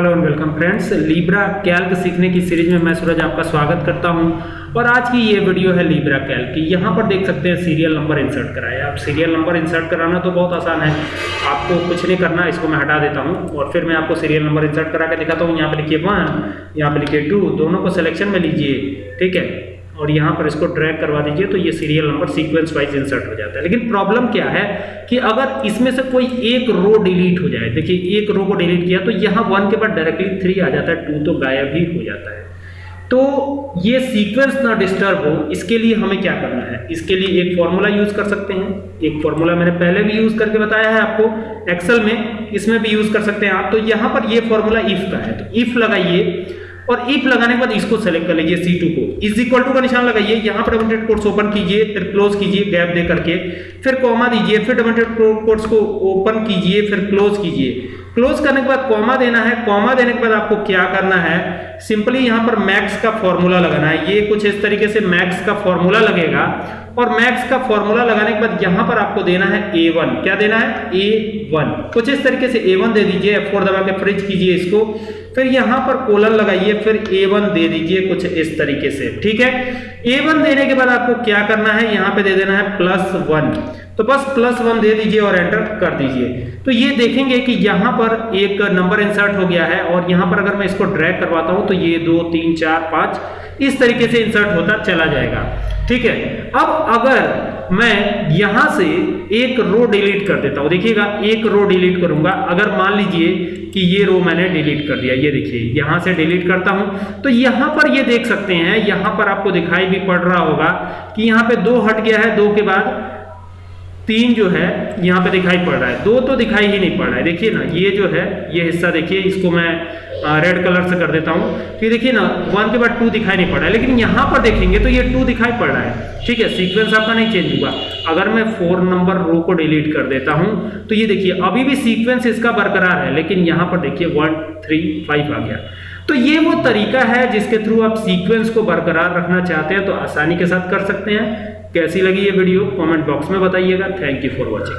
Hello and welcome friends. Libre Calc सीखने की series में मैं सूरज आपका स्वागत करता हूँ। और आज की ये वीडियो है लीब्रा कैल्क की। यहाँ पर देख सकते हैं सीरियल नंबर इंसर्ट कराया आप सीरियल नंबर इंसर्ट कराना तो बहुत आसान है। आपको कुछ नहीं करना, इसको मैं हटा देता हूँ। और फिर मैं आपको सीरियल नंबर इंसर्ट करा के दिखाता हूँ। यहाँ पर लिखिए वन यहाँ पर लिखिए टू दोनों को सिलेक्शन में लीजिए। ठीक है? और यहाँ पर इसको ड्रैग करवा दीजिए तो ये serial number sequence wise insert हो जाता है। लेकिन प्रॉब्लम क्या है कि अगर इसमें से कोई एक रो डिलीट हो जाए, देखिए, एक रो को डिलीट किया तो यहाँ वन के बाद डायरेक्टली थ्री आ जाता है टू तो गायब ही हो जाता है। तो ये सीक्वेंस ना डिस्टर्ब हो, इसके लिए हमें क्या करना है? इसके लिए एक फॉर्मूला यूज़ कर सकते हैं। एक फॉर्मूला मैंने पहले भी यूज़ करके बताया है आपको एक्सेल में, इसमें भी यूज़ कर सकते हैं आप। तो यहाँ पर ये फॉर्मूला इफ़ का है। तो इफ़ लगाइए और इफ़ लगाने के बाद इसको सेलेक्ट कर लीजिए C2 को। इज़ इक्वल टू का निशान लगाइए। यहाँ पर डबल कोट्स ओपन कीजिए, फिर क्लोज कीजिए गैप दे करके। फिर कॉमा दीजिए, फिर डबल कोट्स को ओपन कीजिए, फिर क्लोज कीजिए। क्लोज करने के बाद कॉमा देना है। कॉमा देने के बाद आपको क्या करना है? सिंपली यहाँ पर मैक्स का फॉर्मूला लगाना है। ये कुछ इस तरीके से मैक्स का फॉर्मूला लगेगा। और मैक्स का फॉर्मूला लगाने के बाद यहाँ पर आपको देना है A1 क्या देना है? A1 कुछ इस तरीके से A1 दे दीजिए। F4 दबा के फ्रिज कीजिए इसको। फिर यहाँ पर कोलन लगाइए, फिर A1 दे दीजिए कुछ इस तरीके से, ठीक है? A1 देने के बाद आपको क्या करना है? यहाँ पे दे देना है प्लस वन तो बस प्लस वन दे दीजिए और एंटर कर दीजिए। तो ये देखेंगे कि यहाँ पर एक नंबर इंसर्ट हो गया है और यहाँ पर अगर मैं इसको ड्रैग करवाता हूँ तो ये दो, तीन, चार, पाँच, इस तरीके से इंसर्ट होता चला जाएगा। ठीक है? अब अगर मैं यहाँ से एक रो डिलीट कर देता हूँ, देखिएगा, एक रो डिलीट करूँगा। अगर मान लीजिए कि ये रो मैंने डिलीट कर दिया, ये देखिए, यहाँ से डिलीट करता हूँ तो यहाँ पर ये देख सकते हैं, यहाँ पर आपको दिखाई भी पड़ रहा होगा कि यहाँ पे दो हट गया है, दो के बाद तीन जो है, यहाँ पे दिखाई पड़ रहा है। दो तो दिखाई ही नहीं पड़ रहा है। देखिए ना, ये जो है, ये हिस्सा देखिए, इसको मैं रेड कलर से कर देता हूँ। कि देखिए ना वन के बाद टू दिखाई नहीं पड़ रहा है। लेकिन यहाँ पर देखेंगे तो ये टू दिखाई पड़ रहा है। ठीक है सीक्वेंस आपका नहीं चेंज हुआ अगर मैं फोर नंबर रो को डिलीट कर देता हूँ तो ये देखिए, अभी भी सीक्वेंस इसका बरकरार है, लेकिन यहाँ पर देखिए वन थ्री फाइव आ गया। तो ये वो तरीका है जिसके थ्रू आप सीक्वेंस को बरकरार रखना चाहते हैं तो आसानी के साथ कर सकते हैं। कैसी लगी ये वीडियो? कमेंट बॉक्स में बताइएगा। Thank you for watching